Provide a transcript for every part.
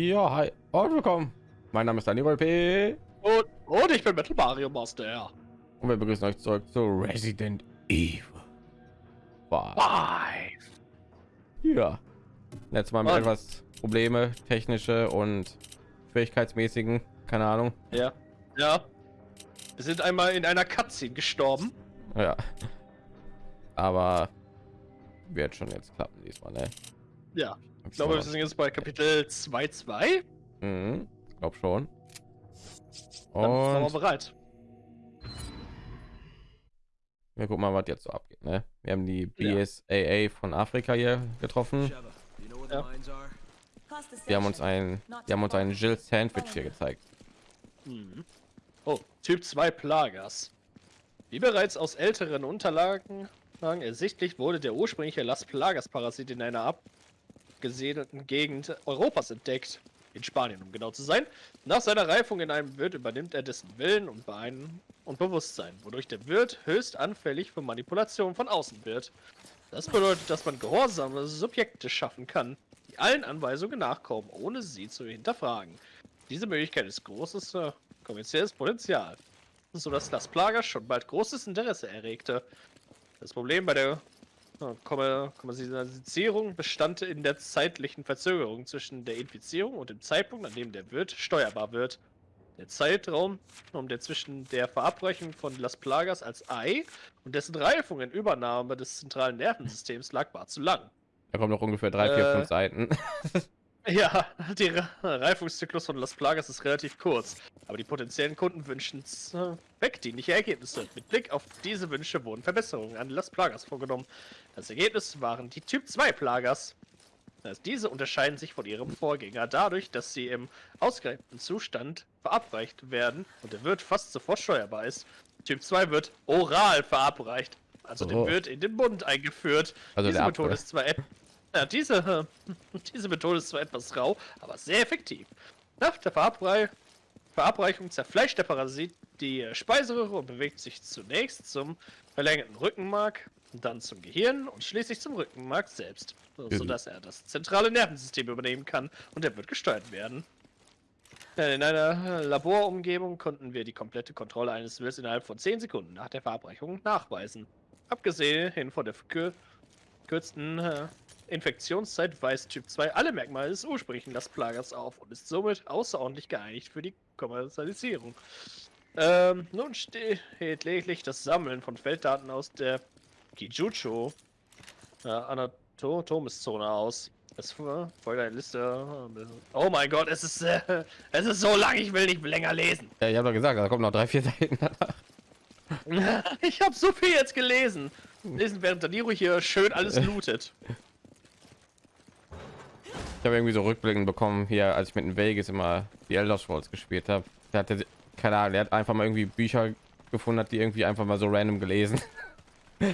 Ja, hi und willkommen. Mein Name ist Daniel P. Und, und ich bin Metal Mario Master. Und wir begrüßen euch zurück zu Resident Evil. Five. Ja. Letztes Mal mit Und- etwas Probleme, technische und fähigkeitsmäßigen, keine Ahnung. Ja. Ja. Wir sind einmal in einer Cutscene gestorben. Ja. Aber wird schon jetzt klappen diesmal, ne? Ja. Ich glaube, wir sind jetzt bei Kapitel 2.2. Mhm, glaub schon. Dann sind wir Und bereit. wir gucken mal, was jetzt so abgeht. Ne? Wir haben die. BSAA von Afrika hier getroffen. Ja. Wir haben uns ein, wir haben uns einen Jill Sandwich hier gezeigt. Mhm. Oh, Typ 2 Plagas. Wie bereits aus älteren Unterlagen ersichtlich wurde der ursprüngliche Las Plagas-Parasit in einer abgesiedelten Gegend Europas entdeckt. In Spanien, um genau zu sein. Nach seiner Reifung in einem Wirt übernimmt er dessen Willen und, Bein und Bewusstsein, wodurch der Wirt höchst anfällig für Manipulation von außen wird. Das bedeutet, dass man gehorsame Subjekte schaffen kann, die allen Anweisungen nachkommen, ohne sie zu hinterfragen. Diese Möglichkeit ist großes äh, kommerzielles Potenzial, sodass das Plager schon bald großes Interesse erregte. Das Problem bei der Kommerzialisierung bestand in der zeitlichen Verzögerung zwischen der Infizierung und dem Zeitpunkt, an dem der Wirt steuerbar wird. Der Zeitraum, um der zwischen der Verabreichung von Las Plagas als Ei und dessen Reifung in Übernahme des zentralen Nervensystems lag, war zu lang. Da kommen noch ungefähr drei, vier, Äh, fünf Seiten. Ja, der Reifungszyklus von Las Plagas ist relativ kurz, aber die potenziellen Kunden wünschen äh, wegdienliche Ergebnisse. Mit Blick auf diese Wünsche wurden Verbesserungen an Las Plagas vorgenommen. Das Ergebnis waren die Typ 2 Plagas. Das heißt, diese unterscheiden sich von ihrem Vorgänger dadurch, dass sie im ausgereiften Zustand verabreicht werden und der Wirt fast sofort steuerbar ist. Typ 2 wird oral verabreicht, also Oh. dem Wirt in den Mund eingeführt. Also diese der Methode ist zwar ja, diese, äh, diese Methode ist zwar etwas rau, aber sehr effektiv. Nach der Verabrei Verabreichung zerfleischt der Parasit die Speiseröhre und bewegt sich zunächst zum verlängerten Rückenmark, dann zum Gehirn und schließlich zum Rückenmark selbst, so- Mhm. sodass er das zentrale Nervensystem übernehmen kann und er wird gesteuert werden. Äh, In einer äh, Laborumgebung konnten wir die komplette Kontrolle eines Wills innerhalb von 10 Sekunden nach der Verabreichung nachweisen. Abgesehen von der verkür- verkürzten äh, Infektionszeit weist Typ 2 alle Merkmale des ursprünglichen Las Plagas auf und ist somit außerordentlich geeinigt für die Kommerzialisierung. Ähm, nun steht lediglich das Sammeln von Felddaten aus der Kijucho äh, Anatomiszone aus. Es folgt eine Liste. Oh mein Gott, es ist, äh, es ist so lang, ich will nicht länger lesen. Ja, ich habe doch gesagt, da kommen noch drei, vier Seiten. Ich habe so viel jetzt gelesen. Lesen, während Daniro hier schön alles lootet. Ich habe irgendwie so Rückblicken bekommen hier, als ich mit den Vegas immer die Elder Scrolls gespielt habe. Der hatte keine Ahnung, der hat einfach mal irgendwie Bücher gefunden, hat die irgendwie einfach mal so random gelesen.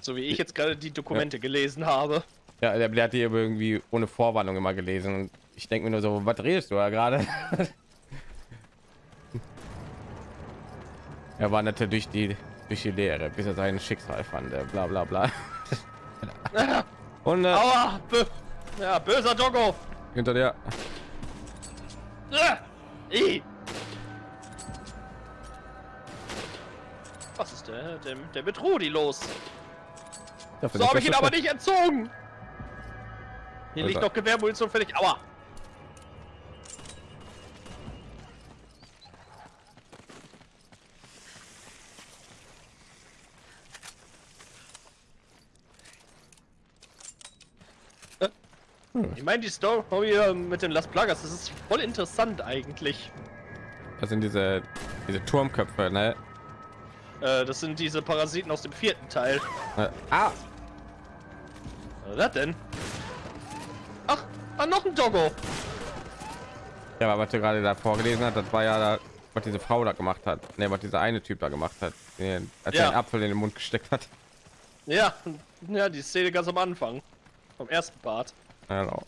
So wie ich jetzt gerade die Dokumente gelesen habe. Ja, der, der hat die irgendwie ohne Vorwarnung immer gelesen. Und ich denke mir nur so, was redest du da gerade? er wanderte durch die durch die Leere, bis er sein Schicksal fand. Bla bla bla. Und äh, Aua! Bö ja, böser Doggo! hinter der Ah! I! Was ist der? Der, der mit Rudi los. Dafür So habe ich ihn aber nicht entzogen. Hier liegt Also- noch Gewehrmunition fertig. Aua! Ich meine, die Story mit den Las Plagas, das ist voll interessant eigentlich. Das sind diese diese Turmköpfe, ne? Äh, das sind diese Parasiten aus dem vierten Teil. Äh, ah, Was ist das denn? Ach, ah, noch ein Doggo. ja, aber was du gerade da vorgelesen hat, das war ja da, was diese Frau da gemacht hat. Ne, was dieser eine Typ da gemacht hat, den, als er Ja. den Apfel in den Mund gesteckt hat. Ja, ja, die Szene ganz am Anfang. Vom ersten Part. Genau.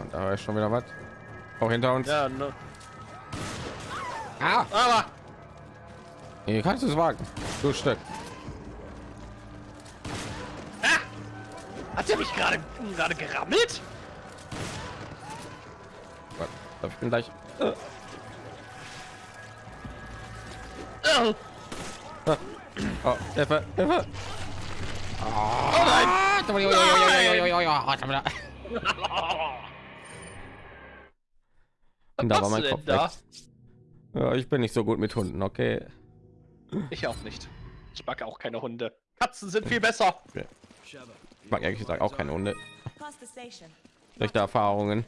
Und da ist schon wieder was. Auch hinter uns. Ja, ne. Ah, Aber, hier kannst du es wagen. Du Stück. Hat er mich gerade gerade gerammelt? Gott, Ich bin gleich. Oh, Oh, Hilfe, Hilfe. Oh nein! Und da war mein Kopf da? Ja, ich bin nicht so gut mit Hunden, okay. Ich auch nicht. Ich mag auch keine Hunde. Katzen sind viel besser. Ich mag ehrlich gesagt auch keine Hunde. Schlechte Erfahrungen.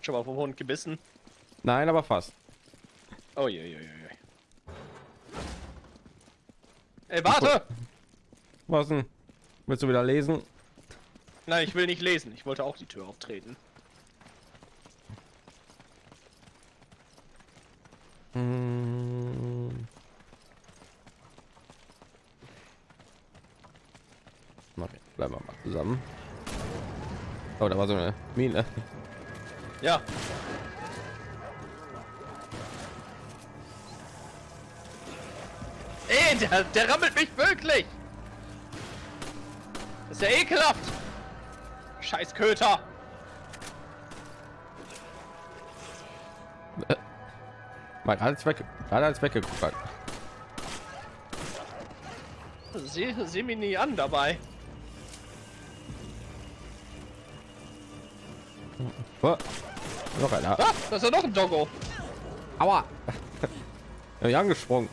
Schon mal vom Hund gebissen. Nein, aber fast. Oh je, je, je, je. Ey, warte! Was denn? Willst du wieder lesen? Nein, ich will nicht lesen. Ich wollte auch die Tür auftreten. Hm. Okay, bleiben wir mal zusammen. Oh, da war so eine Mine. Ja. Ey, der, der rammelt mich wirklich! Das ist ja ekelhaft! Scheiß Köter! Mal gerade weg, gerade als weggeguckt hat. Sieh, sieh mich nie an dabei. Oh, noch einer. Ah, da ist ja noch ein Doggo. Aua! ja, angesprungen.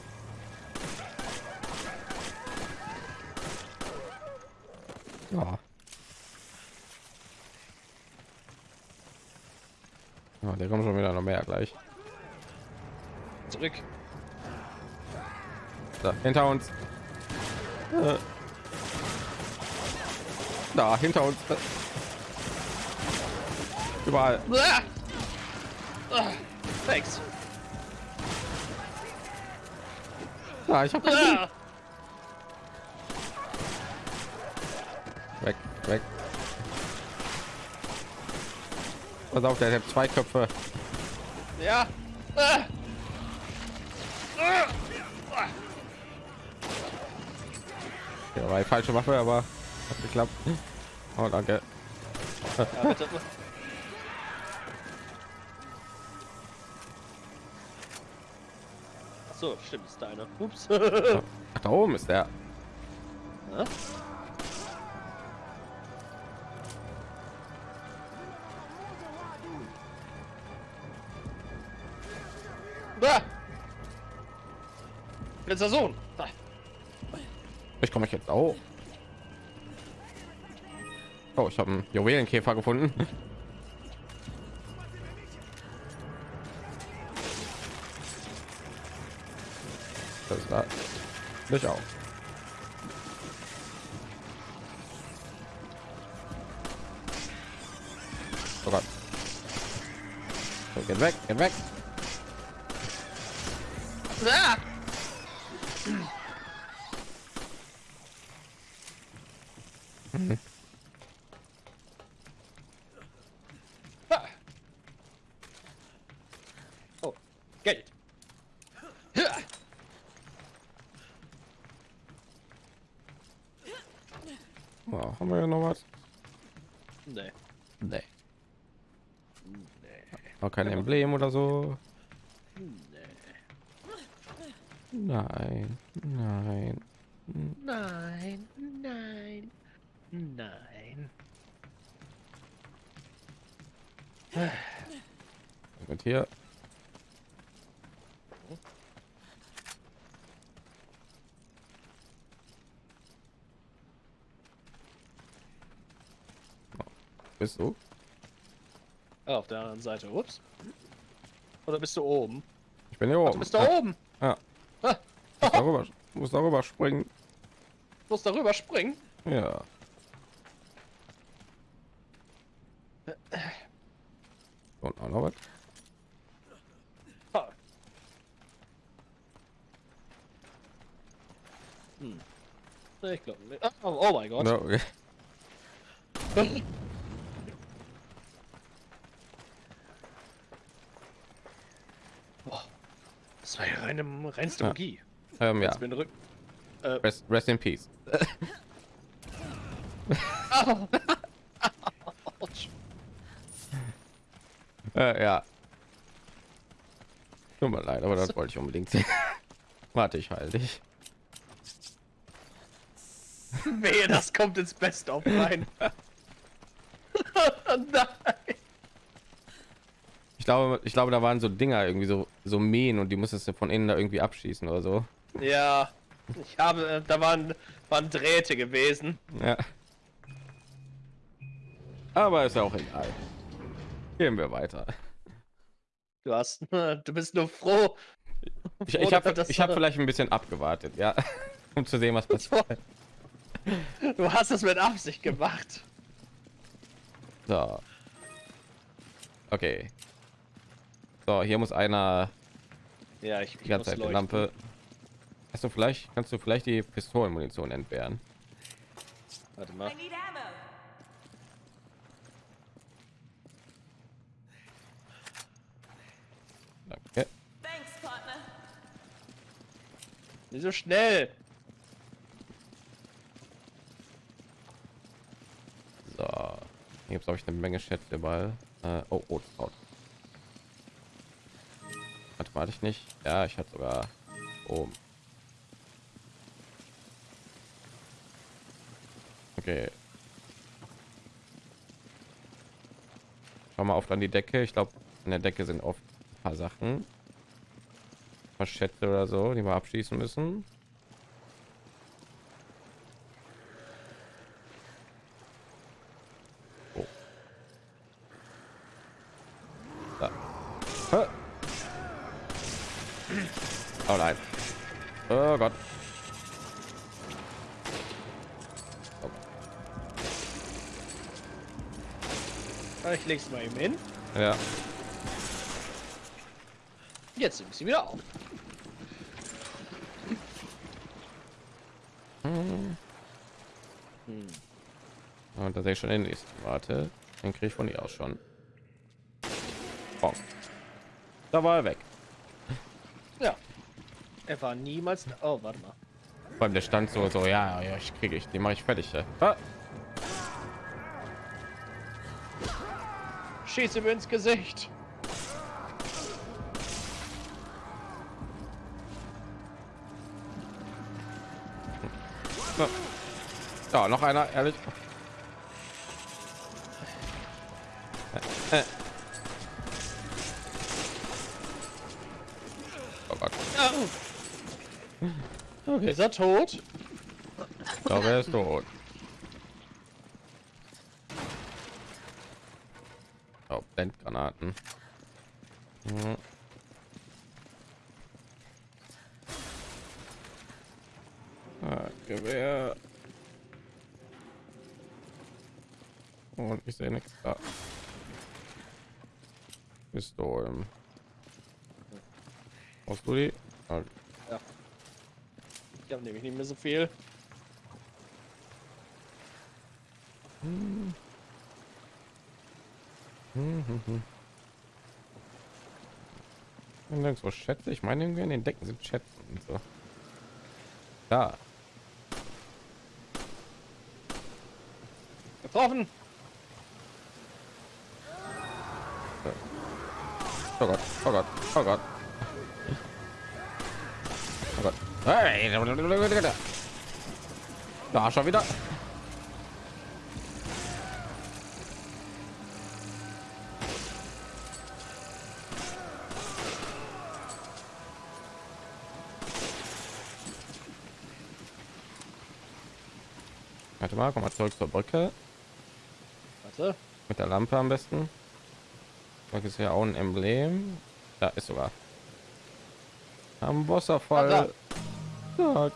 Ja. Ja, der kommt schon wieder noch mehr gleich. Zurück. Da, hinter uns. Äh. Da, hinter uns. Äh. Überall. Thanks. Da, ich hab Pass auf, der hat zwei Köpfe. Ja. Ja, war die falsche Waffe, aber hat geklappt. Oh, danke. Ja, so, stimmt, ist deine. Ups. Ach, da oben ist der. Hä? Letzter Sohn! Da. Ich komme jetzt auch. Oh, ich habe einen Juwelenkäfer gefunden. Das ist da. Ich auch. Oh Gott. So, geht weg, geht weg. Ah. Oh, Geld. Ja. Oh, haben wir ja noch was? Nee. Nee. Emblem oder so. Nein, nein. Nein, nein, nein. Mit hier. Bist du? Ah, auf der anderen Seite. Ups. Oder bist du oben? Ich bin hier Du oben. bist da oben. Ja, Ah, muss darüber, muss darüber springen. muss darüber springen. Ja. Und auch noch was? Ha. Hm. Ich glaube nicht. Oh, oh mein Gott. Ja, okay. Boah. Das war ja Ja. Magie. Ähm, ja. Äh, Rest, rest in peace. Äh, ja. Tut mir leid, aber das wollte ich unbedingt sehen. Warte, ich halte dich. Wehe, das kommt ins Best of rein. Nein. Ich glaube, ich glaube, da waren so Dinger irgendwie so so Mähen und die musstest du von innen da irgendwie abschießen oder so. Ja, ich habe, äh, da waren, waren Drähte gewesen. Ja. Aber ist ja auch egal. Gehen wir weiter. Du hast, du bist nur froh. Ich, ich habe hab vielleicht ein bisschen abgewartet, ja, um zu sehen, was passiert. Du hast es mit Absicht gemacht. So. Okay. So, hier muss einer Ja, ich, die ganze Zeit die leuchten. Lampe. Hast du vielleicht kannst du vielleicht die Pistolenmunition entbehren? Warte mal. Danke. Nicht so schnell. So. Hier gibt es ich eine Menge Schätze überall. Äh, oh, oh, oh. Warte hatte ich nicht. Ja, ich hatte sogar oben. Okay. Schau mal auf an die Decke. Ich glaube, an der Decke sind oft ein paar Sachen. Schätze oder so, die wir abschließen müssen. Ja. Jetzt ich sie wieder auf. Hm. Und da sehe ich schon den nächsten. Warte, den kriege ich von ihr aus schon. Oh. Da war er weg. Ja. Er war niemals. Oh, warte mal. Beim der stand so so ja ja ich kriege ich den mache ich fertig. Ja. Ah, Schieß ihm ins Gesicht. Ja, noch einer ehrlich. Äh, äh. Oh Gott. Okay. Ist er tot? Ich glaube, er ist tot. Blendgranaten. Mhm. Ah, Gewehr. Und ich sehe nichts da. Pistolen. Brauchst du die? Ah, Ich habe nämlich nicht mehr so viel. Und nirgendwo Schätze. Ich meine, irgendwie in den Decken sind Schätze und so. Da. Getroffen. Oh Gott, oh Gott, oh Gott. Oh Gott. Hey, da schon wieder. Mal, komm mal zurück zur Brücke Warte. mit der Lampe am besten. Da ist ja auch ein Emblem. Da ist sogar am Wasserfall. Ja.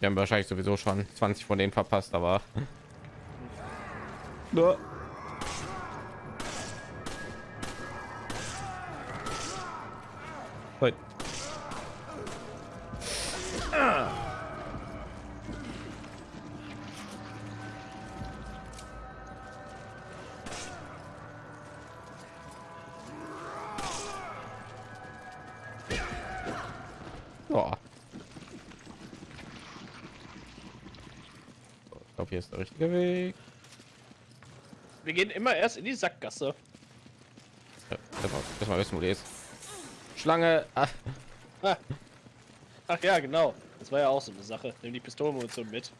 Wir haben wahrscheinlich sowieso schon 20 von denen verpasst, aber Ja. Ja. Ich glaube, hier ist der richtige Weg. Wir gehen immer erst in die Sackgasse. Ja, Erstmal wissen, wo die ist. Schlange. Ach. Ach. Ach ja, genau. Das war ja auch so eine Sache. Nimm die Pistolenmunition mit.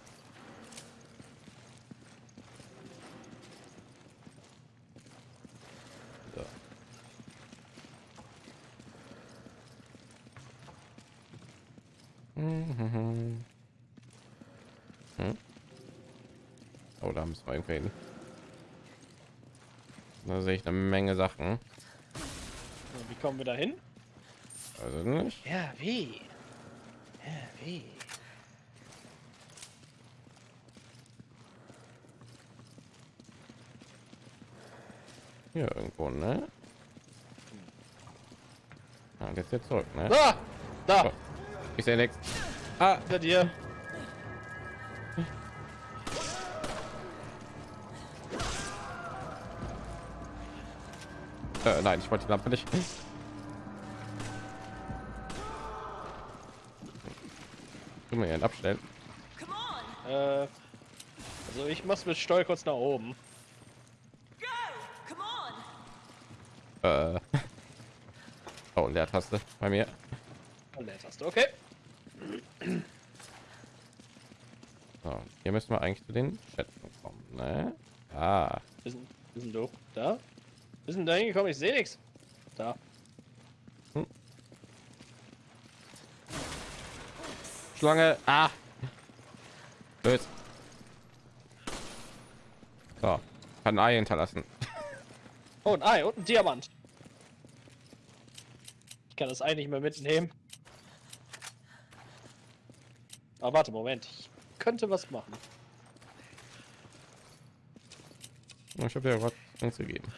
Jetzt zurück, ne? Da! Da! Oh, ich sehe nichts. Ah, Hinter dir! äh, nein, ich wollte die Lampe nicht. Können wir hier abstellen? Äh, also ich mach's mit Steuer kurz nach oben. go! Come on! Äh. Oh, Leertaste bei mir. Und Leertaste, okay. So, hier müssen wir eigentlich zu den Schätzen kommen, ne? Ah, Bist denn, bist denn du? Da? Bist denn da hingekommen? Ich sehe nichts. Da. Schlange. Ah. Blöd. So, kann ein Ei hinterlassen. Oh, ein Ei und ein Diamant. Kann das Ei nicht mehr mitnehmen. Aber warte, Moment. Ich könnte was machen. Ich habe ja was uns gegeben.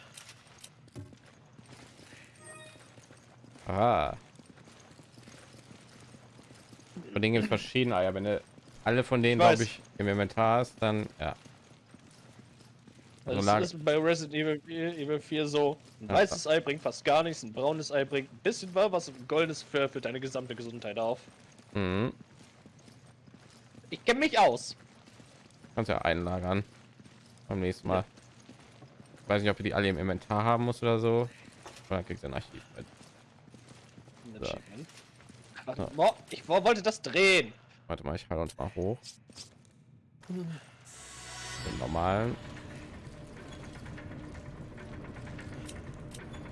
Ah. Von denen gibt es verschiedene Eier. Wenn du alle von denen, glaube ich, im Inventar hast, dann ja. Das lag- ist bei Resident Evil, Evil 4 so. Ein Ja. weißes Ei bringt fast gar nichts, ein braunes Ei bringt ein bisschen was, und ein goldenes für, für deine gesamte Gesundheit auf. Mhm. Ich kenne mich aus. Kannst ja einlagern. Beim nächsten Mal. Weiß nicht, ob du die alle im Inventar haben musst oder so. Und dann kriegst du ein Archiv. So. Warte, Ja. Ich wo- wollte das drehen. Warte mal, ich halte uns mal hoch. Den normalen.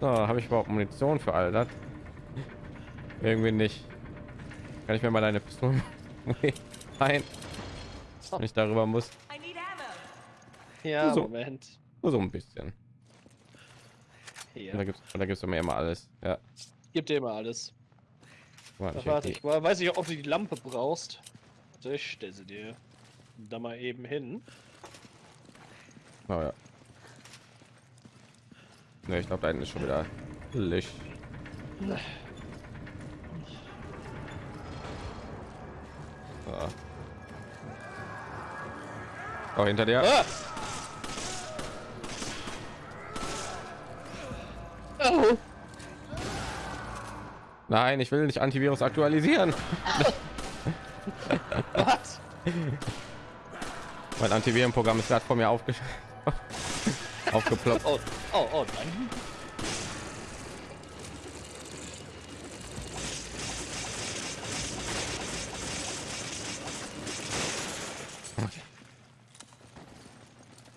So, habe ich überhaupt Munition für all das? Irgendwie nicht. Kann ich mir mal deine Pistole ein, wenn ich darüber muss? Ja, So. Moment. Nur so ein bisschen. Und da gibt's, und da gibt's mir immer alles. Ja. Gib dir mal alles. Ach, ich warte, ich weiß nicht, ob du die Lampe brauchst. So, ich stelle sie dir da mal eben hin. Oh, ja. Ne, ich glaube, da hinten ist schon wieder Licht. So. Oh, hinter dir. Ah! Oh, Nein, ich will nicht Antivirus aktualisieren. was? Mein Antivirenprogramm ist gerade vor mir aufge aufgeploppt. Oh, oh, oh, nein.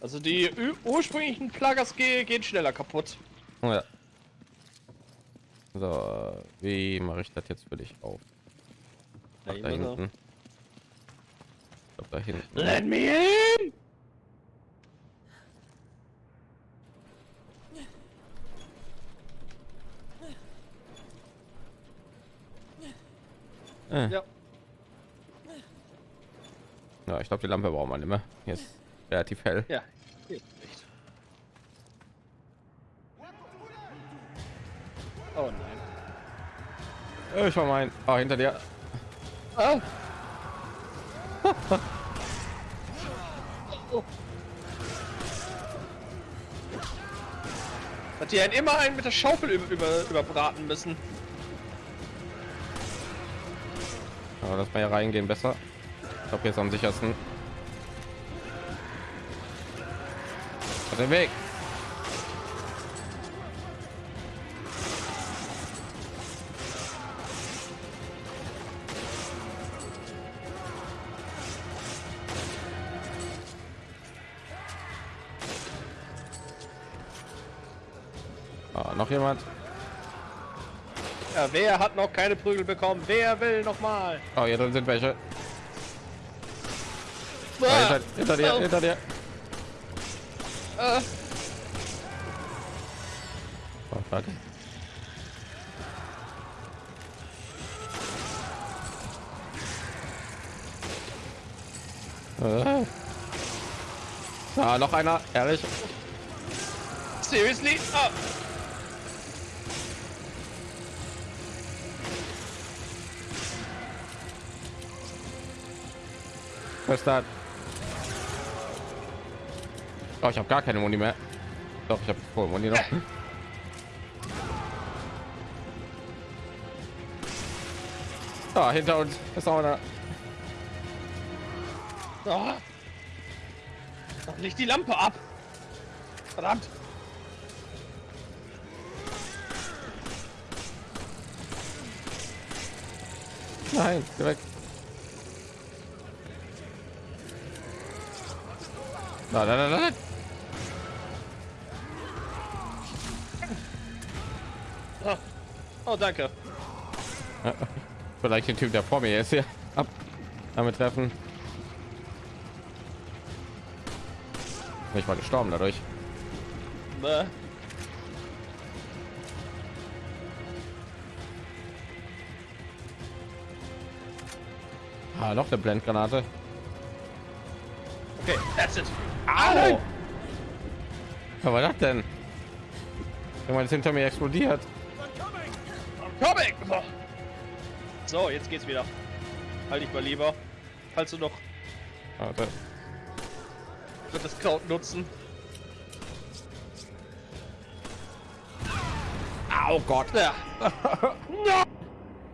Also die ursprünglichen Plagas ge gehen schneller kaputt. Oh, ja. So, wie mache ich das jetzt für dich auf? Da Ach, da hinten. hinten. Ich glaub, da hinten. Let me in! Äh. Ja. Ja, ich glaube, die Lampe braucht man nicht mehr. Ist relativ hell. Ja. Oh nein. Äh, Ich war mein. Oh, hinter dir. Ah. oh. Hat die einen immer einen mit der Schaufel über, über, überbraten müssen. Ja, lass mal reingehen besser. Ich glaube, jetzt am sichersten. Auf den Weg. Wer hat noch keine Prügel bekommen? Wer will noch mal? Oh, hier drin sind welche. Oh, Ah, hinter, hinter dir, hinter dir. äh, Oh, fuck. Äh. Ah, noch einer, ehrlich. seriously? Ah, Das? Oh, ich habe gar keine Muni mehr. Doch, ich habe voll Muni noch. Ah, hinter uns ist auch einer. ah. Doch nicht die Lampe ab. Verdammt. Nein, geh Nein, nein, nein, nein. Ah. Oh, danke. Vielleicht den Typ, der vor mir ist hier ab. Damit treffen. Ich war gestorben dadurch. Bäh. Ah, noch eine Blendgranate. Okay, that's it. Au! Was war das denn? Irgendwann ist hinter mir explodiert. So, jetzt geht's wieder. Halt dich mal lieber. Falls du noch Warte. wird das Kraut nutzen. Oh Gott. Ja. Nein!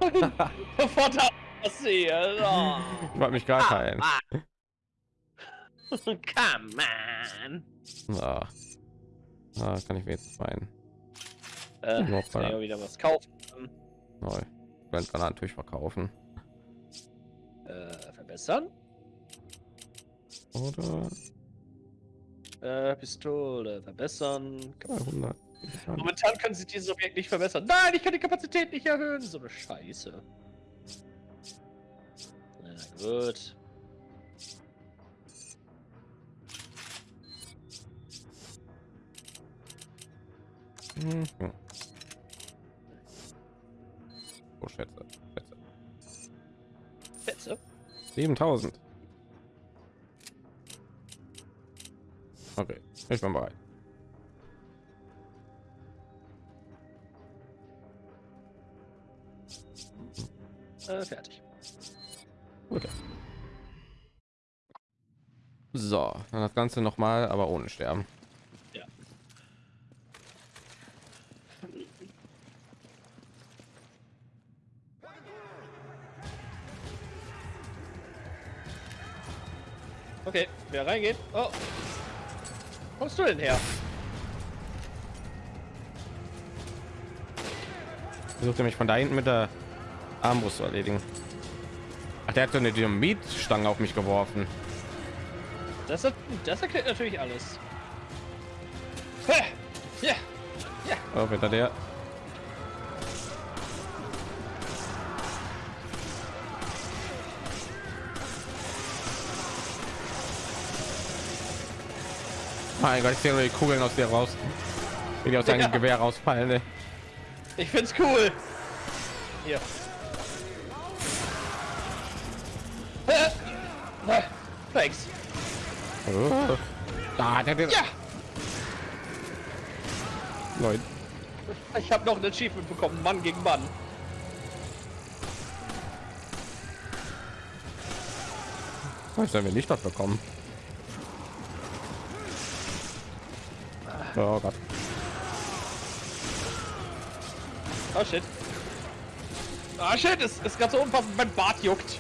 Sofort passiert. Oh. Ich wollte mich gar heilen. Come on. Ah. Ah, kann ich mir jetzt meinen. Äh, kann ich mal. auch wieder was kaufen. Neu. Blendgranaten natürlich verkaufen. Äh, verbessern. Oder Äh, Pistole verbessern. 200. Momentan können sie dieses Objekt nicht verbessern. Nein, ich kann die Kapazität nicht erhöhen. So eine Scheiße. Na gut. Mhm. Oh, Schätze. Schätze. Fetze. 7000. Okay, ich bin bereit. Äh, fertig. Okay. So, dann das Ganze noch mal, aber ohne Sterben. Wer reingeht? Oh. Wo kommst du denn her? Versucht mich von da hinten mit der Armbrust zu erledigen. Ach, der hat so eine Dynamitstange auf mich geworfen. Das, er- das erklärt natürlich alles. Ja. Ja. Oh, hinter der. Mein Gott, ich sehe nur die Kugeln aus dir raus. Wie die aus seinem Ja. Gewehr rausfallen. Ne? Ich find's cool. Hier. Hä? Na, Thanks. Oh. Ah, der, der, Ja. Neun. Ich habe noch ein Achievement bekommen. Mann gegen Mann. Was sollen wir nicht dort bekommen? Oh Gott. Oh shit. Ah shit, es ist ganz so unpassend, mein Bart juckt.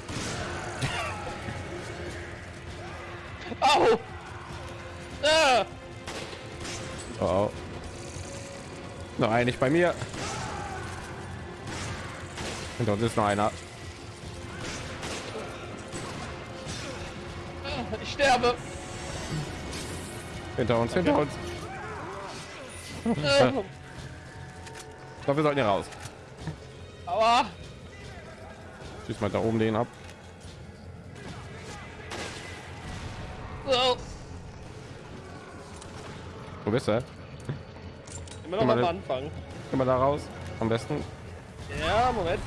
Au! Ah! Oh. Nein, nicht bei mir. Und dort ist noch einer. Ich sterbe. Hinter uns, hinter uns. Ich glaube, wir sollten hier raus. Aua. Schieß mal da oben den ab. Wo bist du? Immer noch mal, Anfang. Komm mal da raus. Am besten. Ja, Moment.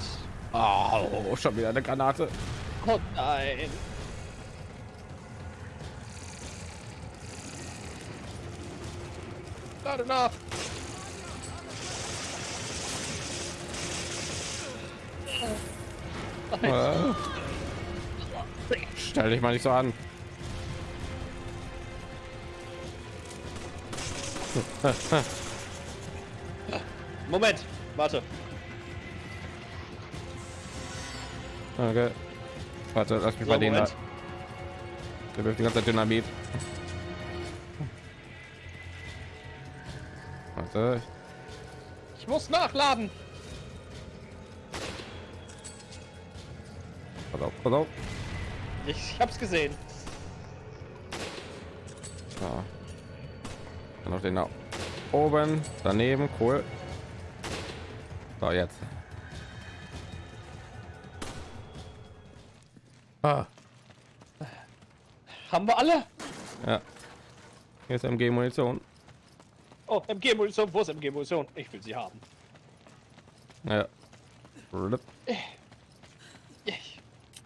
Oh, schon wieder eine Granate. Oh nein. Gerade nach. Stell dich mal nicht so an. Moment. Warte. Okay. Warte, lass mich So, bei denen da. Moment. Der wirft die ganze Dynamit. Warte. Ich muss nachladen. Pass auf. Ich hab's gesehen. Ja. Dann noch den da oben, daneben, cool. So, jetzt. Ah, Haben wir alle? ja. Hier ist MG-Munition. Oh, MG-Munition. Wo ist MG-Munition? Ich will sie haben. Ja. Blub.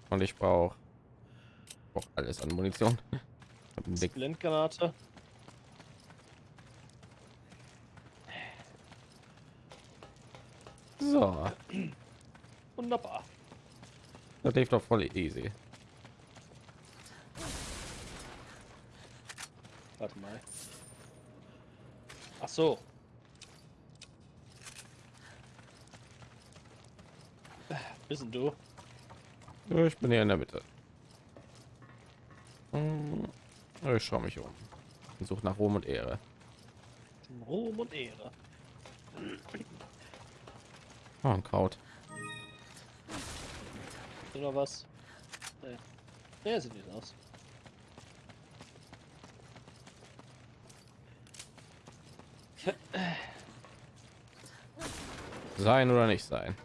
Und ich brauche brauch alles an Munition. Blendgranate. So, Wunderbar. das lief doch voll easy. Warte mal. Ach so. Wissen du? Ich bin hier in der Mitte. Hm, Ich schaue mich um. Und suche nach Ruhm und Ehre. Ruhm und Ehre. Oh, ein Kraut. Oder was? Nee. Nee, sieht nicht aus. Sein oder nicht sein?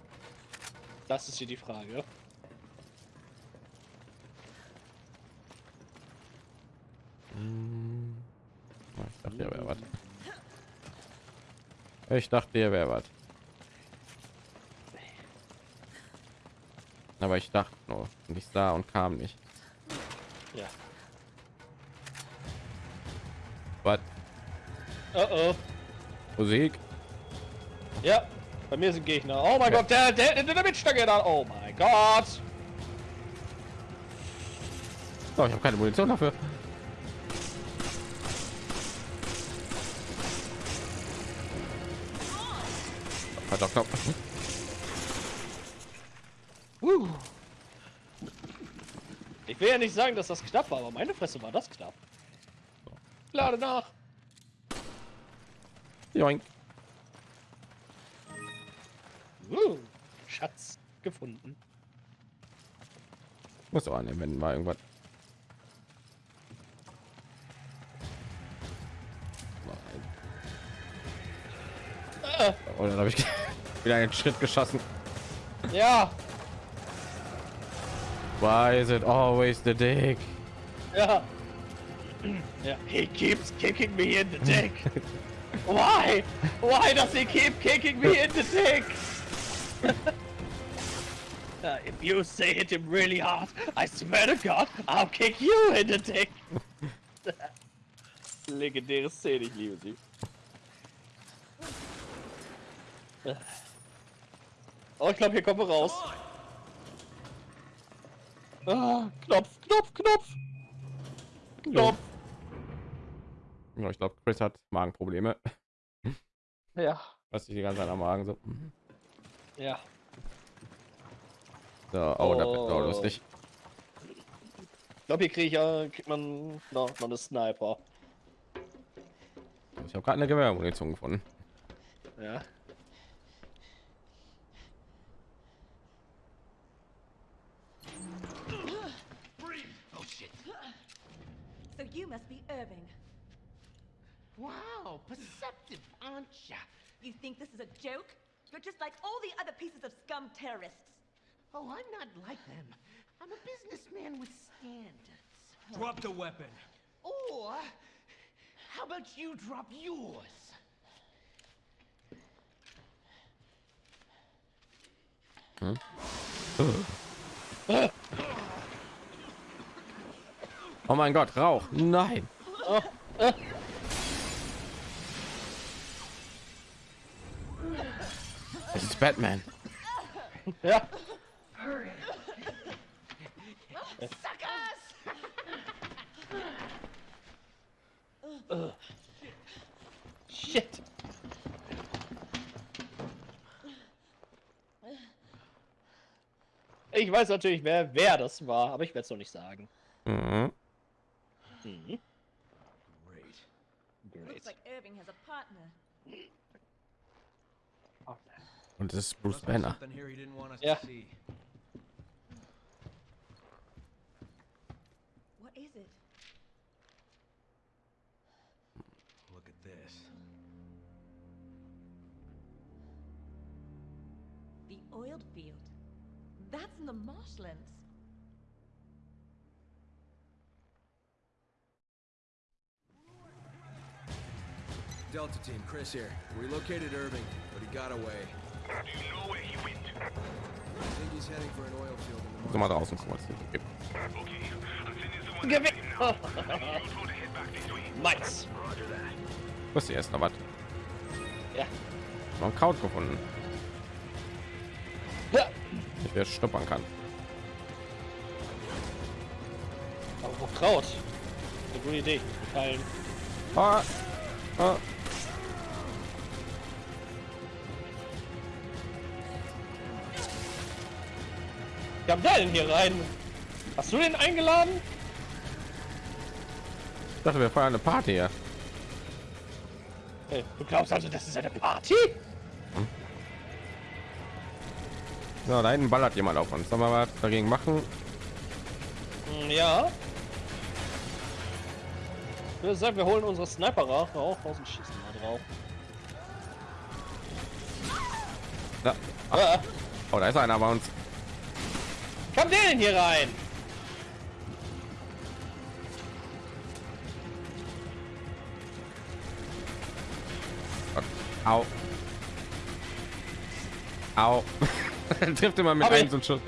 Das ist hier die Frage. Hm. Oh, Ich dachte, hier wäre was. Ich dachte, hier wäre was. Aber ich dachte nur, ich sah und kam nicht. Ja. Was? Oh oh. Musik? Ja. Bei mir sind Gegner. Oh mein Gott, der, der, der, der Mitstange da. Oh mein Gott. Oh, ich habe keine Munition dafür. Doch knapp. Uh. Ich will ja nicht sagen, dass das knapp war, aber meine Fresse war das knapp. Lade nach. Joink. Uh. Schatz gefunden. Muss auch annehmen, wenn mal irgendwas. Äh, Oh, dann habe ich wieder einen Schritt geschossen. ja, Why is it always the dick? ja. Ja. He keeps kicking me in the dick. Why? Why does he keep kicking me in the dick? Uh, if you say hit him really hard, I swear to God, I'll kick you in the dick. Legendäre Szene, ich liebe sie. Oh, ich glaube, hier kommen wir raus. Ah, Knopf, Knopf, Knopf, Knopf. Ja, ich glaube, Chris hat Magenprobleme. Ja, Was ich die ganze Zeit am Magen so. ja. so oh, das wird Oh. auch lustig. Ich glaube, hier krieg ich, äh, kriegt man noch, noch eine Sniper. Ich habe gerade eine Gewehrmunition gefunden. Ja. You must be Irving. Wow, perceptive, aren't ya? You think this is a joke? You're just like all the other pieces of scum terrorists. Oh, I'm not like them. I'm a businessman with standards. Drop the weapon. Or, how about you drop yours? Oh mein Gott, Rauch. Nein. Es ist Batman. Ja. Shit. Ich weiß natürlich, wer, wer das war, aber ich werde es noch nicht sagen. Mhm. Mhm. Great. Great. Looks like Irving has a partner. Und es ist Bruce Must be Banner. here he didn't want us Yeah. to see. What is it? Look at this. The oiled field. That's in the marshlands. Delta team, Chris here. We located Irving, but he got away. Do you know where he went? I think he's heading for an oil field in the hier gibt. Okay, someone Gewinn. that. Was ist noch was? Ja. Noch ein Kraut gefunden, ja. ich wer schnuppern kann. Aber wo Kraut? Eine gute Idee. Teilen. Ah, ah. Kam der denn hier rein? Hast du den eingeladen? Ich dachte, wir feiern eine Party hier. Hey, du glaubst also, das ist eine Party? So, da hinten ballert jemand auf uns. Sollen wir was dagegen machen? Hm, Ja. Ich würde sagen, wir holen unsere Sniper raus raus und schießen mal drauf. Da. Ah, Oh, da ist einer bei uns. Kam der denn hier rein? Au. Au. Trifft immer mit Hab einem so Schuss.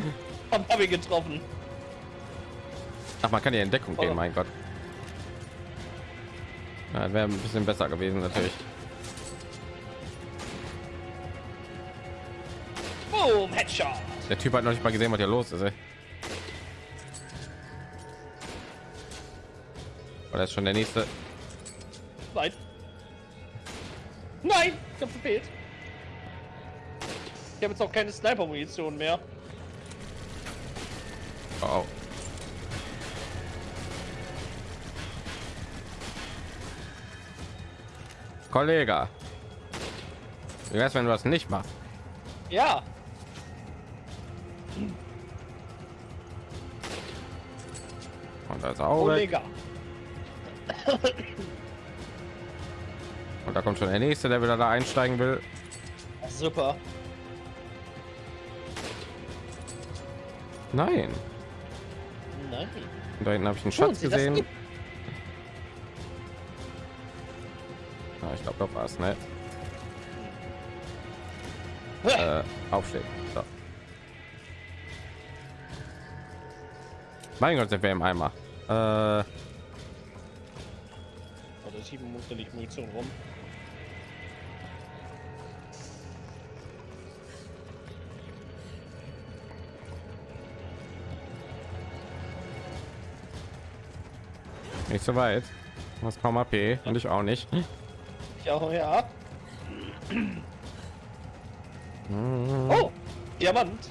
Hab, hab ich getroffen. Ach, man kann ja in Deckung gehen, Oh. mein Gott. Ja, wäre ein bisschen besser gewesen natürlich. Boom, Headshot. Der Typ hat noch nicht mal gesehen, was hier los ist. Ey. Oder ist schon der nächste? Nein. Nein, ich hab verfehlt. Ich habe jetzt auch keine Sniper-Munition mehr. Oh. Kollege, wie wär's, wenn du das nicht machst? Ja. Und das auch weg. Und da kommt schon der nächste, der wieder da einsteigen will. Super. Nein. Nein. Und da hinten habe ich einen Schatz Sie das gesehen. Ja, ich glaube, das war's, ne? Äh, aufstehen. So. Mein Gott, sind wir im Eimer. Äh, Da schieben musste nicht Munition rum. nicht so weit. Was kaum AP und ich auch nicht. Ich auch, ja. Oh, Diamant.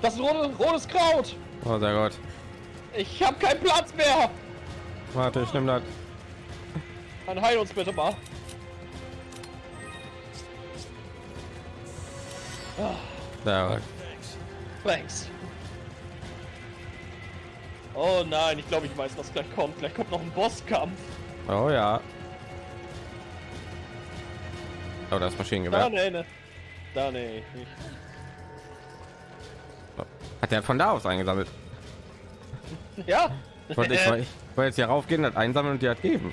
Das ist rote, rotes Kraut. Oh, sehr gut. Ich habe keinen Platz mehr. Warte, ich nehme das. Dann heil uns bitte mal. Ja, Thanks. Oh nein, ich glaube, ich weiß, was gleich kommt. Gleich kommt noch ein Bosskampf. oh ja. Oh, das Maschinengewehr. Da nee, ne. Da nee. Hat er von da aus eingesammelt? Ja. Ich wollte, ich, wollte jetzt hier raufgehen, das einsammeln und die hat geben.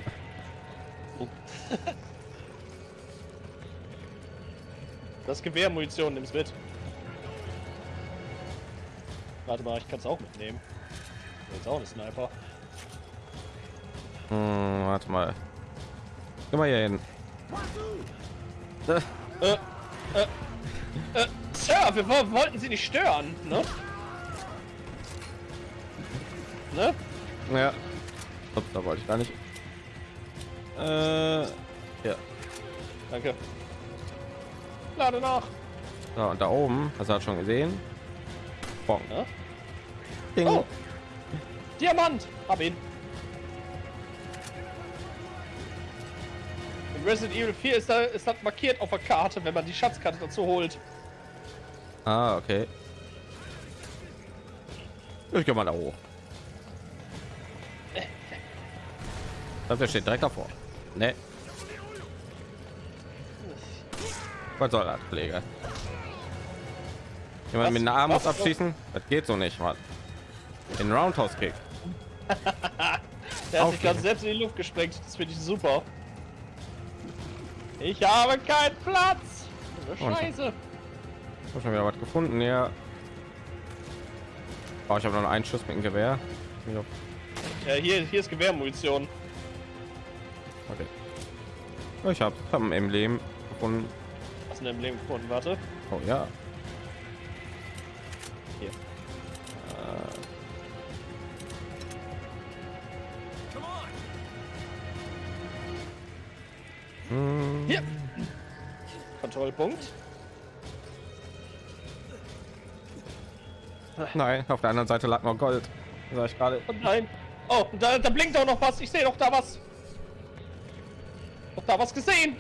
Das Gewehr Munition nimm's mit. Warte mal, ich kann es auch mitnehmen. Jetzt auch eine Sniper. Hm, warte mal. Geh mal hier hin. Sir, wir wo- wollten Sie nicht stören, ne? Ne? Ja. Ups, da wollte ich gar nicht. Äh, ja. Danke. Lade nach. So, und da oben, hast du das schon gesehen? Bong. Ja? Ding. Oh. Diamant! Hab ihn. In Resident Evil 4 ist, da, ist das markiert auf der Karte, wenn man die Schatzkarte dazu holt. Ah, okay. Ich geh mal da hoch. Das der steht direkt davor. Ne. Was soll das, Kollege? Jemand Was? mit einer Armut Was? abschießen? Das geht so nicht, Mann. In Roundhouse Kick. Der hat sich gerade selbst in die Luft gesprengt. Das finde ich super. Ich habe keinen Platz. Oh, Scheiße. Ich hab schon wieder was gefunden, ja. Oh, ich habe noch einen Schuss mit dem Gewehr. Ja, hier, hier ist Gewehrmunition. Okay. Ich habe hab ein Emblem gefunden. Was in dem Leben gefunden? Warte. Oh ja. Hier. Hm, Hier. Kontrollpunkt. nein, auf der anderen Seite lag noch Gold. Sag ich gerade. Oh nein. Oh, da, da blinkt auch noch was. Ich sehe doch da was. Doch da was gesehen.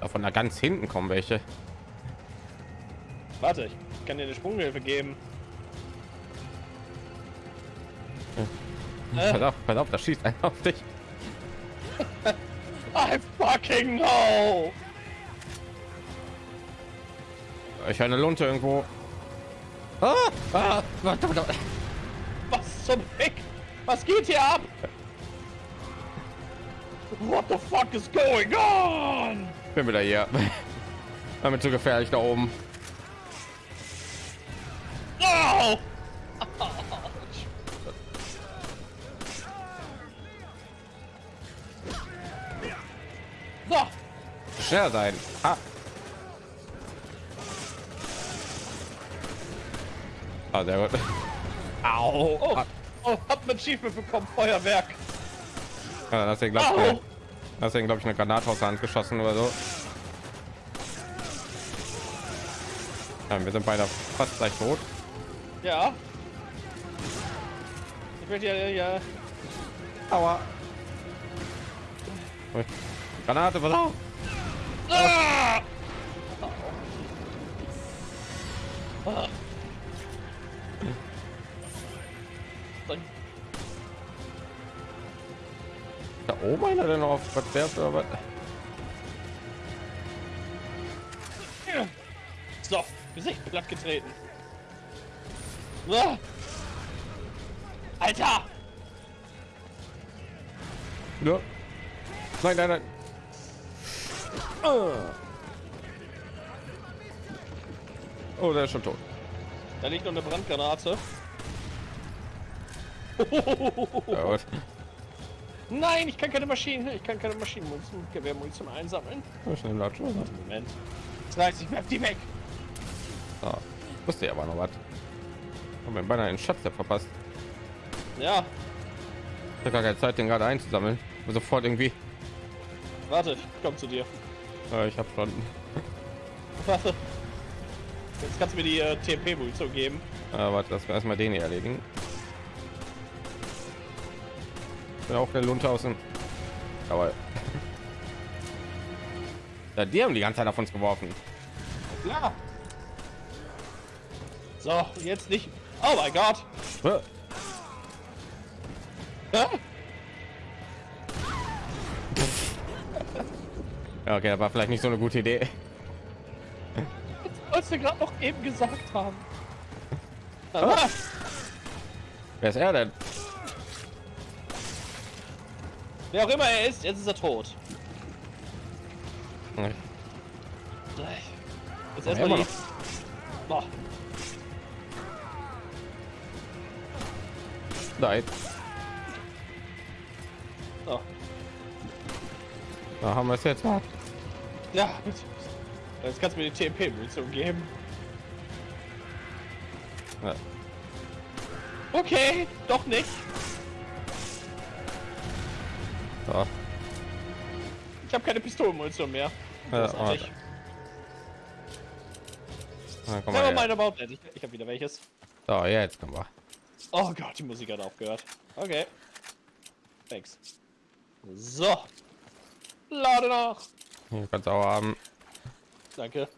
Da Von da ganz hinten kommen welche. Warte, ich kann dir eine Sprunghilfe geben. Äh. Pass auf, pass auf, da schießt einer auf dich. I fucking know. Ich höre eine Lunte irgendwo. Ah, ah. Was zum Fick? Was geht hier ab? What the fuck is going on? Bin wieder hier. War mir zu gefährlich da oben. Oh! So, Schneller sein. Ah. Ah, sehr gut. Au. oh, Ah, oh, hab ein Achievement bekommen, Feuerwerk. ja, das glaube ich, deswegen glaube ich eine Granate aus der Hand geschossen oder so. Ja, wir sind beide fast gleich tot. Ja. Ich werde ja, ja, Aua. Granate, pass auf. Ah! Ah. Was werft oder was? So, Gesicht platt getreten. Ah. Alter! Ja. Nein, nein, nein. Ah. Oh, der ist schon tot. Da liegt noch eine Brandgranate. Ja, gut. Nein, ich kann keine Maschinen, ich kann keine Maschinenmunition, Gewehrmunition einsammeln. Ich nehme das schon. Moment. Das heißt, ich werf die weg. Ah, wusste ja aber noch was. Haben wir beinahe einen Schatz ja verpasst. Ja, Ich habe gar keine Zeit, den gerade einzusammeln. Und sofort irgendwie. warte, ich komm zu dir. Äh, ich habe schon. Warte. Jetzt kannst du mir die äh, TP-Munition geben. Äh, warte, lass wir erstmal den hier erledigen. Bin auch der Lunte aus dem. Aber ja, die haben die ganze Zeit auf uns geworfen. Ja. So, jetzt nicht. Oh mein Gott. Äh, Ja? Ja, okay, das war vielleicht nicht so eine gute Idee. Was wir gerade noch eben gesagt haben. Ah, Wer ist er denn? Wer auch immer er ist, jetzt ist er tot. Jetzt Ja, erstmal die. Boah. Nein. So. Da haben wir es jetzt. Ja, bitte. Jetzt kannst du mir die TP-Munition geben. Ja. Okay, doch nicht. Ich habe keine Pistolenmunition mehr. Ja, Großartig. warte. Na, komm Never mal mind her. about that. Ich, ich habe wieder welches. So, jetzt kommen wir. Oh Gott, die Musik hat aufgehört. Okay. Thanks. So. Lade nach. Hier kannst du auch haben. Danke.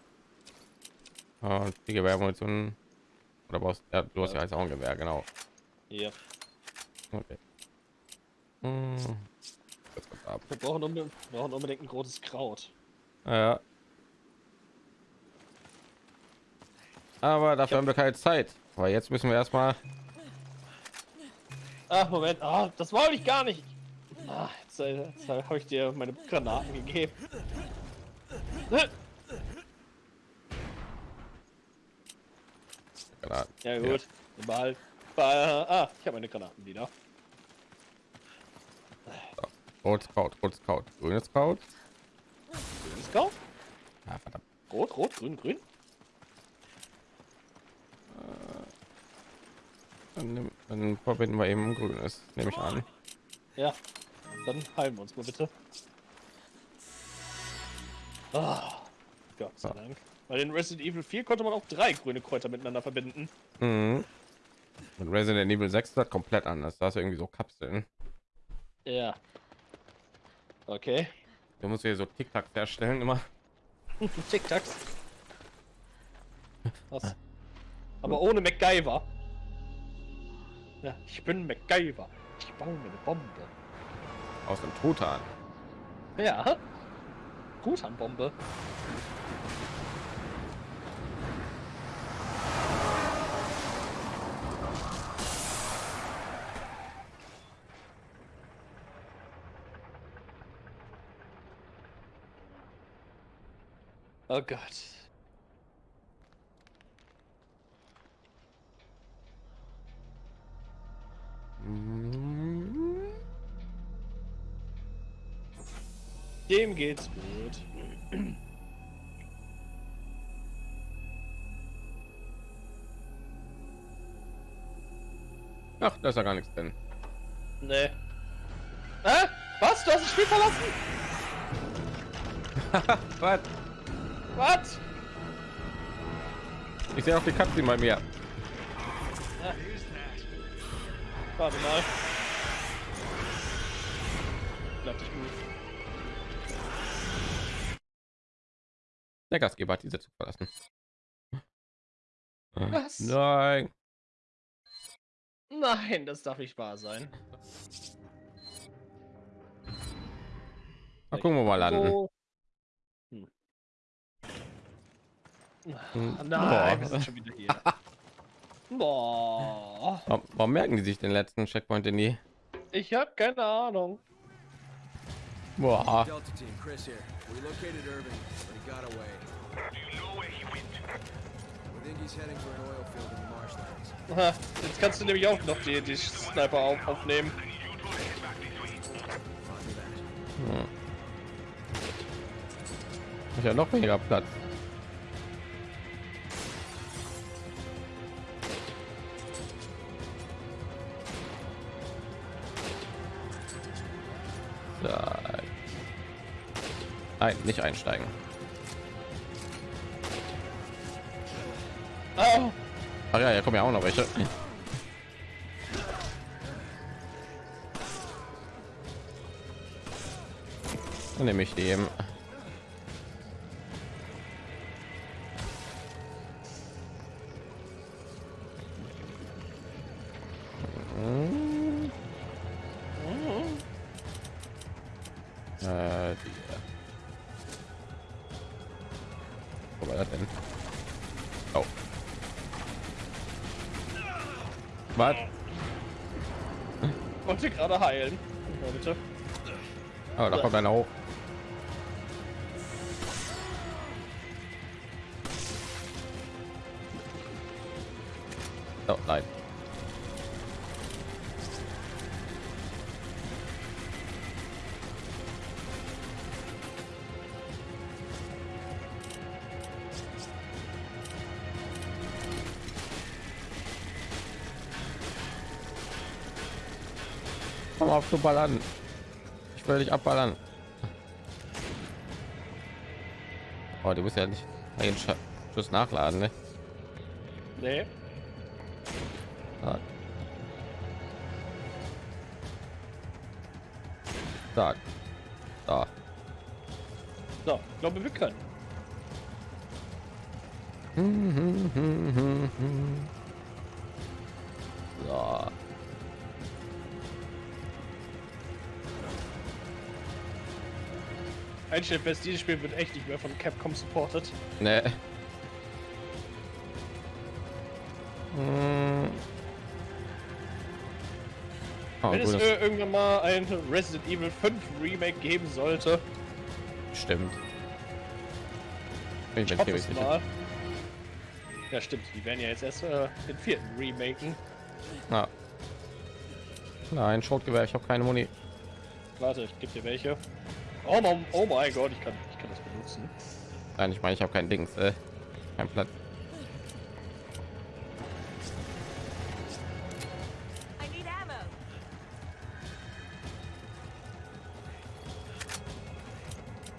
Und die Gewehrmunition. Oder brauchst ja, du hast ja jetzt auch ein Gewehr, genau. Hier. Okay. Hm. Ab. Wir brauchen, unbe wir brauchen unbedingt ein großes Kraut. Ja. Aber dafür haben wir keine Zeit. Aber jetzt müssen wir erstmal. Ah, Moment. Ah, das wollte ich gar nicht. Ah, jetzt, äh, jetzt habe ich dir meine Granaten gegeben. Granaten. Ja gut. Mal. Mal. Ah, ich habe meine Granaten wieder. Rotes Kraut, rotes Kraut, grünes Kraut. Grünes Kraut? Ah, verdammt. Rot, rot, grün, grün. Dann, nimm- dann verbinden wir eben grünes, nehme ich an. Ja. Dann heilen wir uns mal bitte. Ah, Gott sei Dank. Weil in Resident Evil 4 konnte man auch drei grüne Kräuter miteinander verbinden. Mhm. Und Resident Evil 6 ist das komplett anders. Da ist irgendwie so Kapseln. Ja. Okay. Du musst hier so Tic-Tac herstellen immer. Tic-Tacs. Was? Aber ohne MacGyver. Ja, ich bin MacGyver. Ich baue mir eine Bombe. Aus dem Truthahn. Ja. Truthahn-Bombe. Oh Gott. Dem geht's gut. Ach, da ist ja gar nichts drin. Nee. Hä? Was? Du hast das Spiel verlassen? Was? Was? Ich sehe auch die Katze bei mir. Warte mal. Bleib dich gut. Der Gastgeber hat diese zu verlassen. Was? Nein. Nein, das darf nicht wahr sein. Mal gucken, wo wir landen. So. Hm. Hm. Nein, wir Boah. sind schon wieder hier. Boah. Warum, warum merken die sich den letzten Checkpoint in die? Ich hab keine Ahnung. Boah. Aha, Jetzt kannst du nämlich auch noch die, die Sniper auf, aufnehmen. That. Ich ja noch weniger Platz. So. Nein, nicht einsteigen. Oh, Ach ja, ja, kommen ja auch noch welche. Dann nehme ich die eben. Denn? Oh. Was? wollte gerade heilen. Ja, bitte. Oh, da kommt einer hoch. Ballern. Ich will dich abballern. Oh, du musst ja nicht einen Sch- Schuss nachladen, ne? Nee. Ah. Da. Da. So, ich glaube, wir können. Einstellen fest, dieses Spiel wird echt nicht mehr von Capcom supported. Ne. Hm. Oh, Wenn es gutes- äh, irgendwann mal ein Resident Evil 5 Remake geben sollte, stimmt. Ich ich hoffe es mal. Ja, stimmt. Die werden ja jetzt erst äh, den vierten remaken. Ja. Nein, Schrotgewehr, ich habe keine Muni. Warte, ich gebe dir welche. Oh, mein, oh mein Gott, ich kann, ich kann das benutzen. Nein, ich meine, ich habe kein Dings, äh, kein Platz.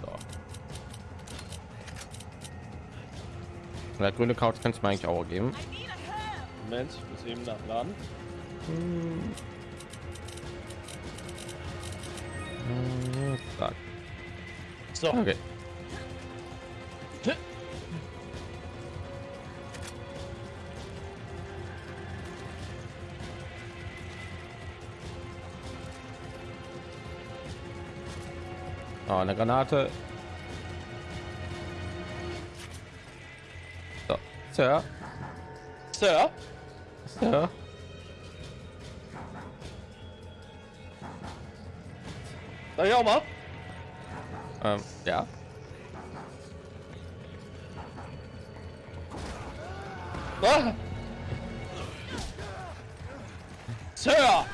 So. Der grüne Couch kannst du mir eigentlich auch geben. Moment, ich muss eben nachladen. Hm. So, Okay. Oh, eine Granate. So, Sir, Sir, Sir. ich auch mal. Ähm, ja. Ah. Sir!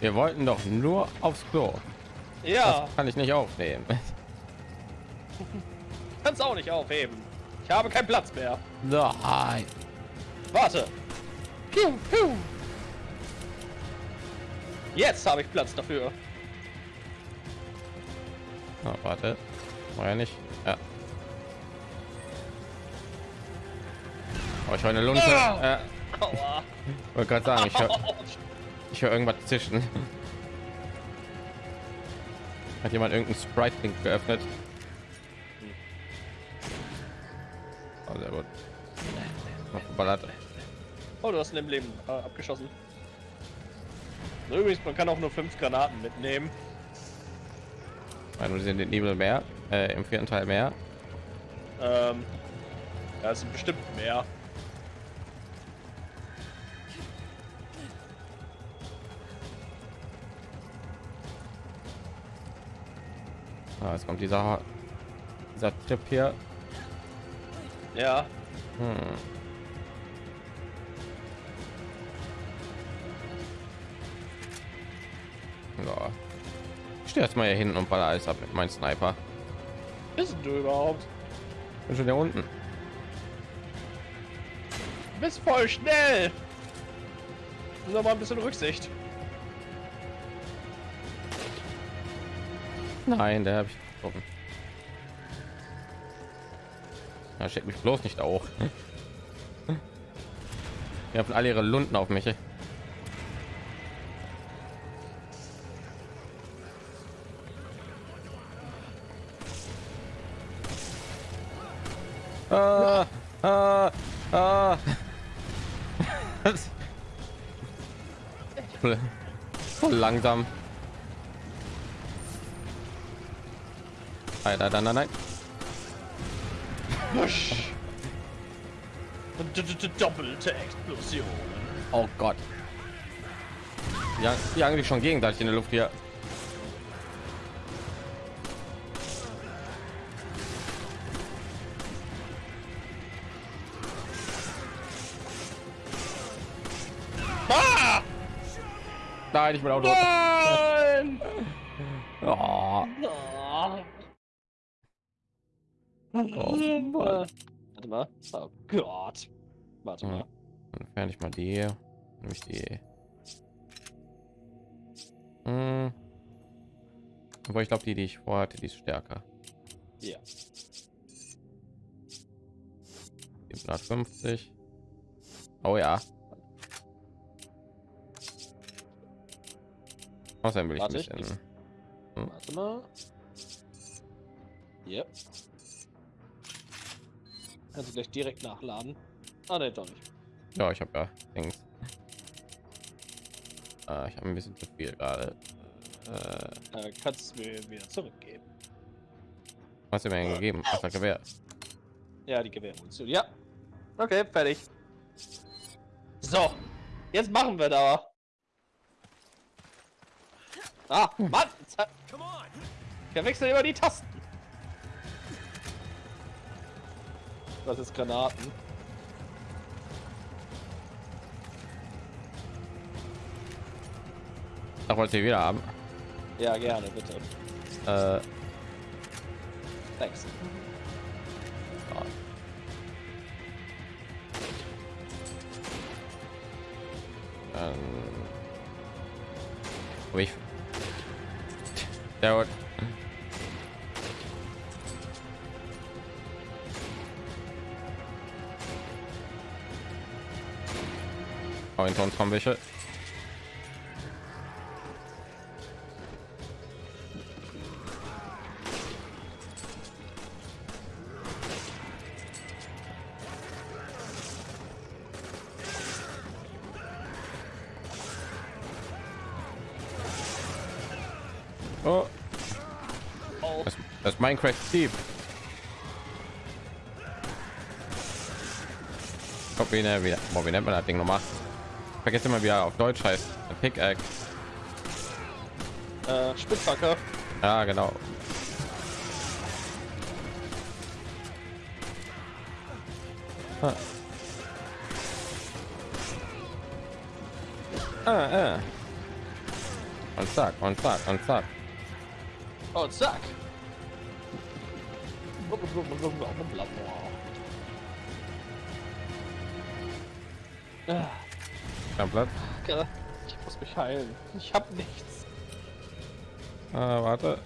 Wir wollten doch nur aufs Klo. Ja, Kann ich nicht aufnehmen. kannst auch nicht aufheben. Ich habe keinen Platz mehr. Nein. Warte. Jetzt habe ich Platz dafür. Oh, warte. War ja nicht. Ja. Oh, ich höre eine Lunte. Ah! Ja, wollte gerade sagen, ich höre ich hör irgendwas zischen. Hat jemand irgendein Sprite-Link geöffnet? Oh, sehr gut. Noch geballert. Oh, du hast ein Leben äh, abgeschossen. Übrigens, man kann auch nur fünf Granaten mitnehmen. Weil wir sind den Nebel mehr. Äh, Im vierten Teil mehr. Ähm, ja, es sind bestimmt mehr. Ah, jetzt kommt dieser, dieser Trip hier. Ja, Hm. Ich stehe jetzt mal hier hinten und baller alles ab mit meinem Sniper. bist du überhaupt? Bin schon hier unten. Du bist voll schnell. Nur mal ein bisschen Rücksicht. Nein, der habe ich getroffen. Ja, schickt mich bloß nicht auch. Ihr habt alle ihre Lunden auf mich. Ah, ah, ah. Voll- langsam. Nein, nein, nein, nein, Doppelte Explosion. Oh Gott. Ja, die eigentlich schon gegenseitig in der Luft hier. Nein, ich bin auch. Nein! Oh, oh. Warte mal. Oh Gott. Warte mal. Dann entferne ich mal die. Nämlich die. Hm. Aber ich glaube, die, die ich vorhatte, die ist stärker. Ja. 750. Oh ja. Außerdem will ich Warte, ich- bisschen. Warte mal. Yep. Kannst du gleich direkt nachladen. Ah, ne, doch nicht. Ja, ich habe ja Dings. Ah, ich habe ein bisschen zu viel gerade. Äh, Äh, kannst du mir wieder zurückgeben. was hast du mir denn gegeben? Ach, das Gewehr. Ja, die Gewehrmunition. Ja. Okay, fertig. So. Jetzt machen wir da. Ah, Mann! hat- Verwechsel immer die Tasten. Das ist Granaten. Ach, wollt ihr wieder haben? Ja, gerne, bitte. Äh, Thanks. ähm, aber ich. Ja, gut. Oh, hinter uns kommen welche. Oh, das, das ist Minecraft Steve. Guck, wie, ne, wie, boah, wie nennt man das Ding nochmal? Ich vergesse immer, wie er auf Deutsch heißt. Pickaxe. äh, Spitzhacke. Ja, genau. Ah. Ah, ah. Und zack, und zack, und zack. Oh, zack. Kein Platz. Ich muss mich heilen. Ich hab nichts. Ah, warte.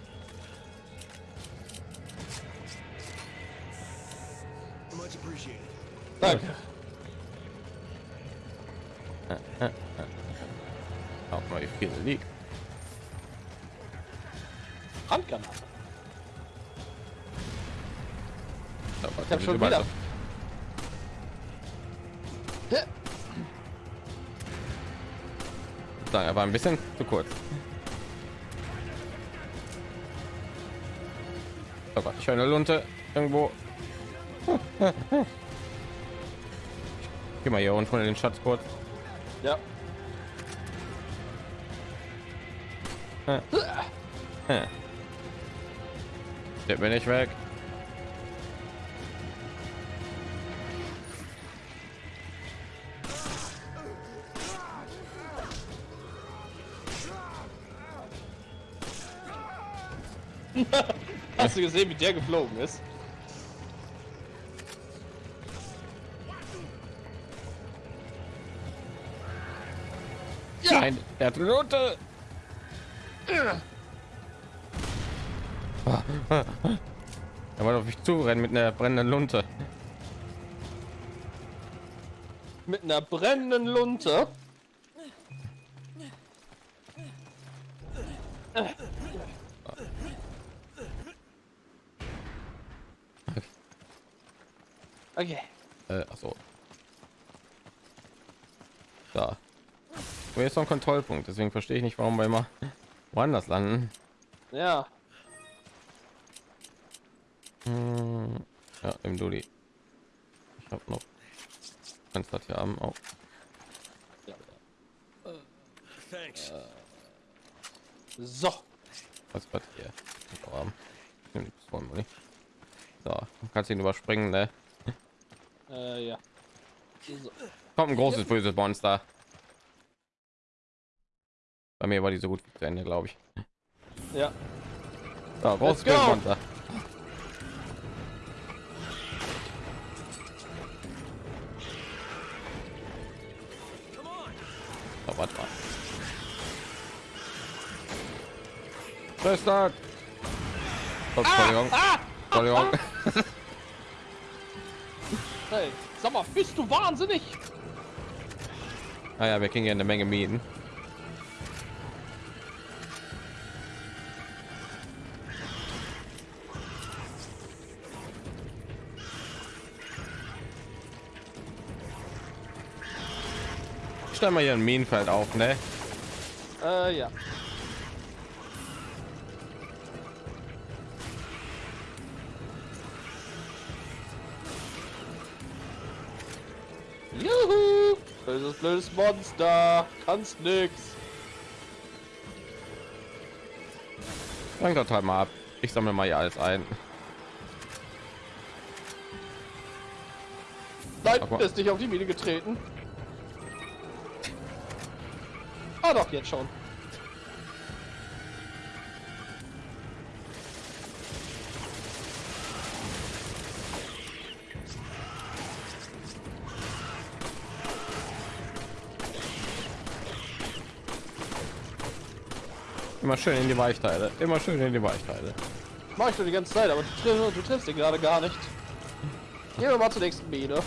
Much appreciated. Danke. Schon wieder. so- er war ein bisschen zu kurz. Oh Gott, ich höre eine Lunte irgendwo. Geh mal hier unten von den Schatz kurz. Ja. Der bin ich weg. Hast du gesehen, wie der geflogen ist? Ja. Nein, er hat rote. Er wollte auf mich zurennen mit einer brennenden Lunte. Mit einer brennenden Lunte? Jetzt noch ein Kontrollpunkt, deswegen verstehe ich nicht, warum wir immer woanders landen. Ja. Hm, ja, im Dulli. Ich habe noch eins das hier haben auch. Thanks. So. Was wird hier? So, kannst ihn überspringen, ne? Äh, ja. So. Kommt ein großes böses Monster. Mir war die so gut zu Ende, glaube ich. Ja. So, go. böses Monster. So, warte mal. Bastard. Oh, Entschuldigung. Entschuldigung. Hey, sag mal, bist du wahnsinnig? Ah ja, wir kriegen ja eine Menge Mieten. Mal hier ein Minenfeld auf, ne? Äh, ja. Juhu! Böses, blödes Monster! Kannst nix! Fang das halt mal ab. Ich sammle mal hier alles ein. Nein, ist nicht auf die Mine getreten. Ah doch, jetzt schon. Immer schön in die Weichteile. Immer schön in die Weichteile. Mach ich schon die ganze Zeit, aber du, triffst- du triffst ihn gerade gar nicht. Gehen wir mal zur nächsten Mine.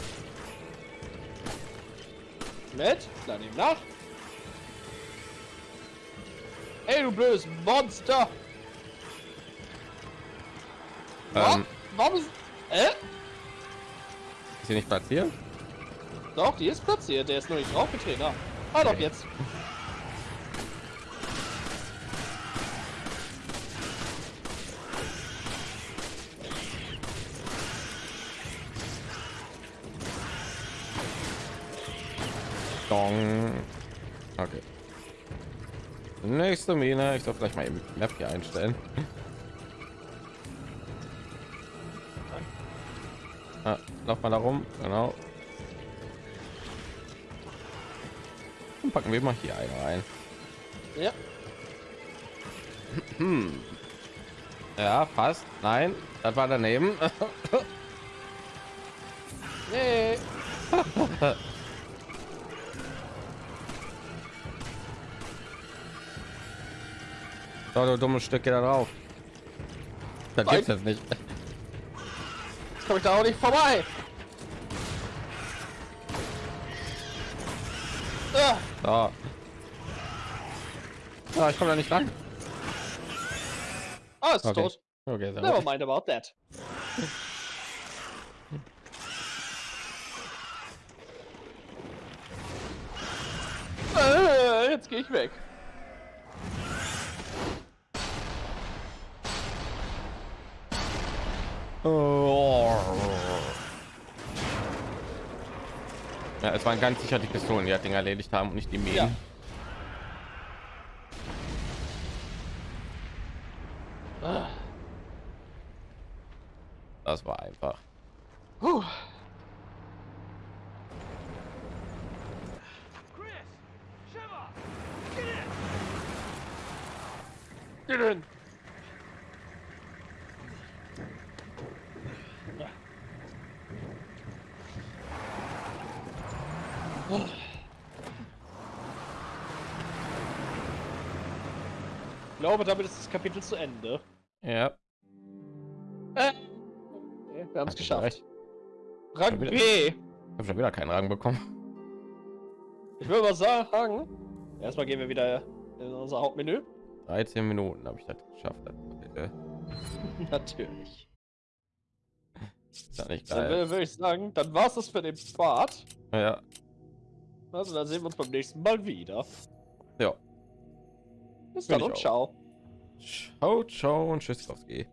Mit? Lade ihm nach. Blödes Monster! Ähm, Warum ist... Äh? ist hier nicht platziert? Doch, die ist platziert. Der ist nur nicht draufgetreten. Ah, ah doch, Okay. jetzt. Nächste Mine. Ich soll vielleicht mal im Map hier einstellen. Ah, lauf mal da rum. Genau. Und packen wir mal hier eine rein. Ja. Ja, fast. Nein, das war daneben. So, du dummes Stück, geh da drauf. Das Nein. gibt's jetzt nicht. Jetzt komme ich da auch nicht vorbei. Ah, So. Ja, ich komme da nicht ran. ah ist Okay. tot. Okay, sehr Never mind about that. Äh, Jetzt gehe ich weg. Ja, es waren ganz sicher die Pistolen, die das Ding erledigt haben und nicht die Minen. Ja. Das war einfach. puh. Chris! Shiver! Get in! Geh hin. Ich glaube, damit ist das Kapitel zu Ende. Ja, Äh, okay, wir haben es geschafft. recht. Rang wieder- B. Ich habe schon wieder keinen Rang bekommen. Ich würde mal sagen, erstmal gehen wir wieder in unser Hauptmenü. 13 Minuten habe ich das geschafft. Das Kapitel. Natürlich. Ist das nicht Dann geil? würde würd ich sagen, dann war es das für den Part. Ja, Also dann sehen wir uns beim nächsten Mal wieder. ja. Bis dann und auch. ciao. Ciao, ciao und tschüss, Kowski.